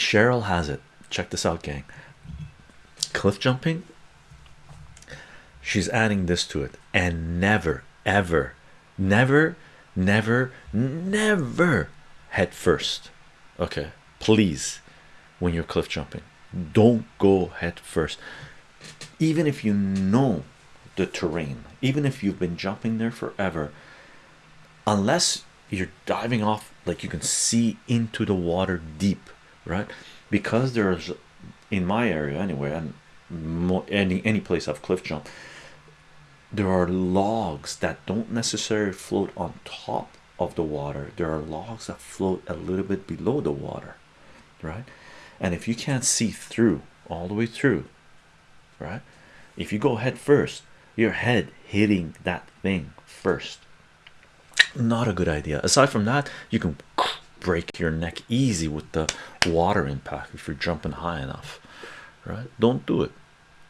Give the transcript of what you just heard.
Cheryl has it. Check this out, gang. Cliff jumping. She's adding this to it, and never, ever, never, never, never head first. Okay, please, when you're cliff jumping, don't go head first. Even if you know the terrain, even if you've been jumping there forever, unless you're diving off like you can see into the water deep right? Because there's in my area anyway and any any place I've cliff jump there are logs that don't necessarily float on top of the water. There are logs that float a little bit below the water right? And if you can't see through all the way through right? If you go head first your head hitting that thing first. Not a good idea. Aside from that you can break your neck easy with the water impact if you're jumping high enough right? Don't do it